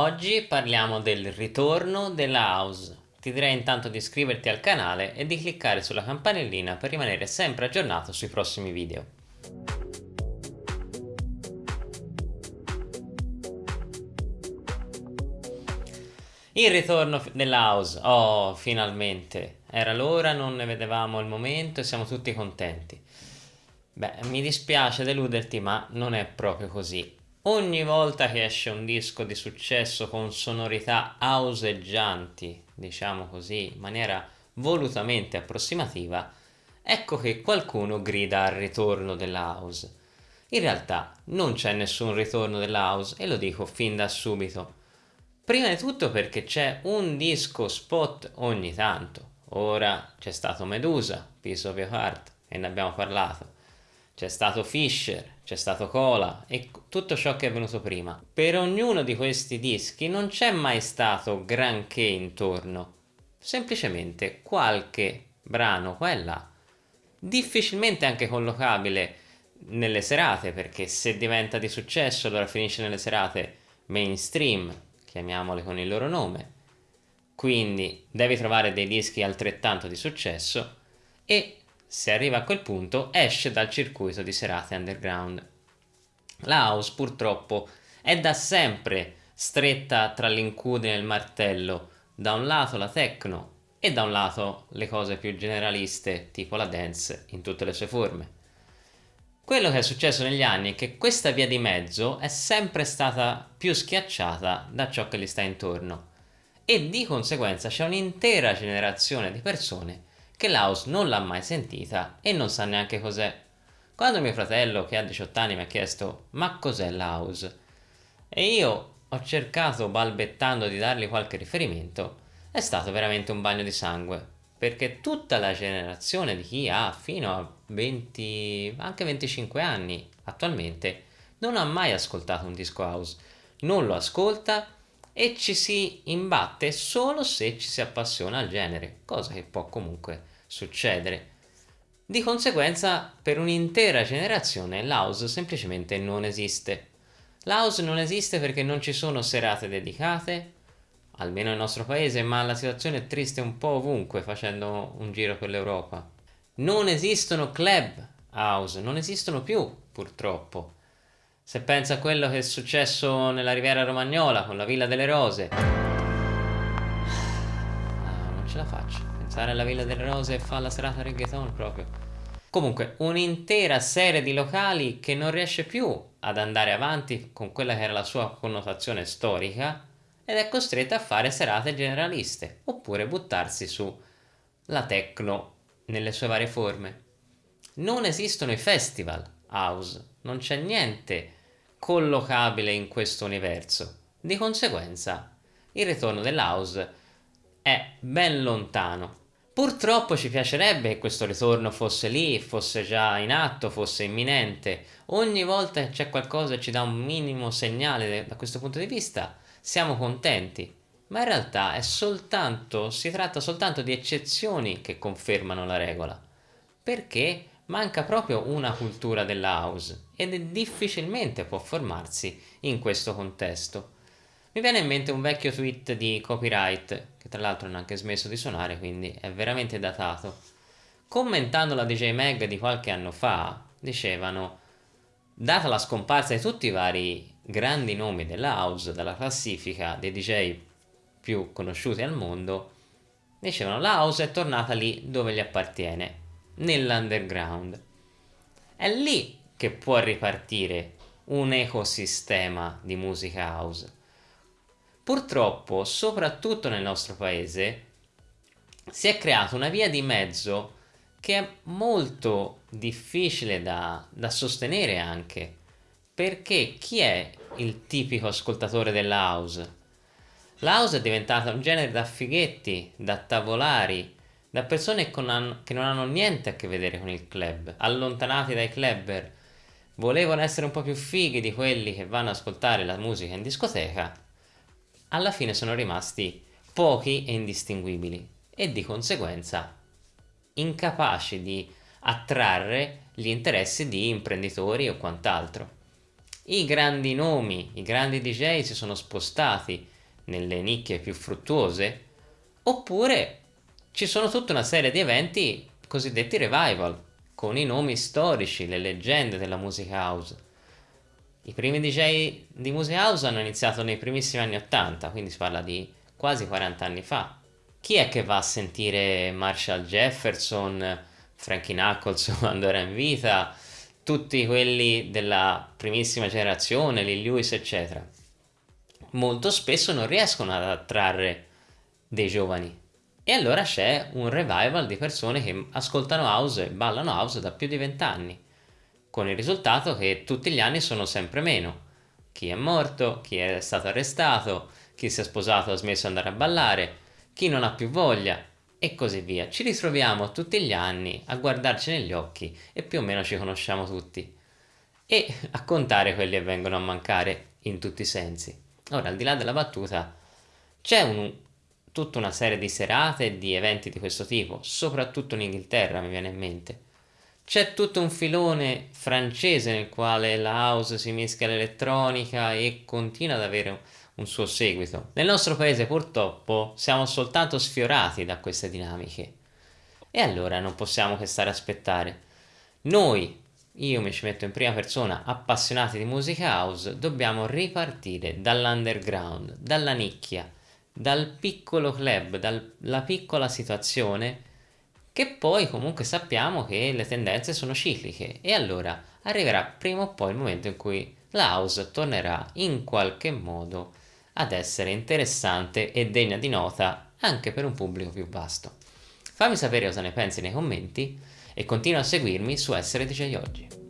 Oggi parliamo del ritorno della house. Ti direi intanto di iscriverti al canale e di cliccare sulla campanellina per rimanere sempre aggiornato sui prossimi video. Il ritorno della house, oh finalmente, era l'ora, non ne vedevamo il momento e siamo tutti contenti. Beh, mi dispiace deluderti ma non è proprio così. Ogni volta che esce un disco di successo con sonorità houseggianti, diciamo così, in maniera volutamente approssimativa, ecco che qualcuno grida al ritorno della house. In realtà non c'è nessun ritorno della house e lo dico fin da subito. Prima di tutto perché c'è un disco spot ogni tanto. Ora c'è stato Medusa, Piece of Your Heart, e ne abbiamo parlato c'è stato Fisher, c'è stato Cola e tutto ciò che è venuto prima. Per ognuno di questi dischi non c'è mai stato granché intorno, semplicemente qualche brano qua e là, difficilmente anche collocabile nelle serate, perché se diventa di successo allora finisce nelle serate mainstream, chiamiamole con il loro nome, quindi devi trovare dei dischi altrettanto di successo e se arriva a quel punto esce dal circuito di serate underground. La house purtroppo è da sempre stretta tra l'incudine e il martello, da un lato la techno e da un lato le cose più generaliste tipo la dance in tutte le sue forme. Quello che è successo negli anni è che questa via di mezzo è sempre stata più schiacciata da ciò che gli sta intorno e di conseguenza c'è un'intera generazione di persone che l'house non l'ha mai sentita e non sa neanche cos'è. Quando mio fratello, che ha 18 anni, mi ha chiesto ma cos'è l'house? E io ho cercato balbettando di dargli qualche riferimento, è stato veramente un bagno di sangue, perché tutta la generazione di chi ha fino a 20, anche 25 anni attualmente, non ha mai ascoltato un disco house, non lo ascolta e ci si imbatte solo se ci si appassiona al genere, cosa che può comunque succedere. Di conseguenza per un'intera generazione l'house semplicemente non esiste. L'house non esiste perché non ci sono serate dedicate, almeno nel nostro paese, ma la situazione è triste un po' ovunque facendo un giro per l'Europa. Non esistono club house, non esistono più purtroppo. Se pensa a quello che è successo nella Riviera Romagnola con la Villa delle Rose. Ah, non ce la faccio. Pensare alla Villa delle Rose e fa la serata reggaeton proprio. Comunque, un'intera serie di locali che non riesce più ad andare avanti con quella che era la sua connotazione storica ed è costretta a fare serate generaliste oppure buttarsi su la techno nelle sue varie forme. Non esistono i festival house, non c'è niente collocabile in questo universo. Di conseguenza, il ritorno dell'house è ben lontano. Purtroppo ci piacerebbe che questo ritorno fosse lì, fosse già in atto, fosse imminente. Ogni volta che c'è qualcosa che ci dà un minimo segnale da questo punto di vista, siamo contenti. Ma in realtà soltanto, si tratta soltanto di eccezioni che confermano la regola. Perché manca proprio una cultura della house ed difficilmente può formarsi in questo contesto. Mi viene in mente un vecchio tweet di copyright, che tra l'altro non ha anche smesso di suonare, quindi è veramente datato. Commentando la DJ Mag di qualche anno fa, dicevano Data la scomparsa di tutti i vari grandi nomi della house dalla classifica dei DJ più conosciuti al mondo, dicevano la house è tornata lì dove gli appartiene, nell'underground. È lì che può ripartire un ecosistema di musica house. Purtroppo, soprattutto nel nostro paese, si è creata una via di mezzo che è molto difficile da, da sostenere anche, perché chi è il tipico ascoltatore della house? La house è diventata un genere da fighetti, da tavolari, da persone che non hanno niente a che vedere con il club, allontanati dai clubber, volevano essere un po' più fighi di quelli che vanno ad ascoltare la musica in discoteca, alla fine sono rimasti pochi e indistinguibili e di conseguenza incapaci di attrarre gli interessi di imprenditori o quant'altro. i grandi nomi, i grandi DJ si sono spostati nelle nicchie più fruttuose, oppure ci sono tutta una serie di eventi cosiddetti revival, con i nomi storici, le leggende della musica house. I primi DJ di musica house hanno iniziato nei primissimi anni 80, quindi si parla di quasi 40 anni fa. Chi è che va a sentire Marshall Jefferson, Frankie Knuckles quando era in vita, tutti quelli della primissima generazione, Lee Lewis eccetera? Molto spesso non riescono ad attrarre dei giovani e allora c'è un revival di persone che ascoltano house e ballano house da più di vent'anni, con il risultato che tutti gli anni sono sempre meno. Chi è morto, chi è stato arrestato, chi si è sposato ha smesso di andare a ballare, chi non ha più voglia e così via. Ci ritroviamo tutti gli anni a guardarci negli occhi e più o meno ci conosciamo tutti e a contare quelli che vengono a mancare in tutti i sensi. Ora, al di là della battuta, c'è un, tutta una serie di serate e di eventi di questo tipo, soprattutto in Inghilterra mi viene in mente. C'è tutto un filone francese nel quale la house si mischia all'elettronica e continua ad avere un, suo seguito. Nel nostro paese purtroppo siamo soltanto sfiorati da queste dinamiche. E allora non possiamo che stare a aspettare. Noi, io mi ci metto in prima persona, appassionati di musica house, dobbiamo ripartire dall'underground, dalla nicchia, dal piccolo club, dalla piccola situazione, che poi comunque sappiamo che le tendenze sono cicliche e allora arriverà prima o poi il momento in cui la house tornerà in qualche modo ad essere interessante e degna di nota anche per un pubblico più vasto. Fammi sapere cosa ne pensi nei commenti e continua a seguirmi su Essere DJ Oggi.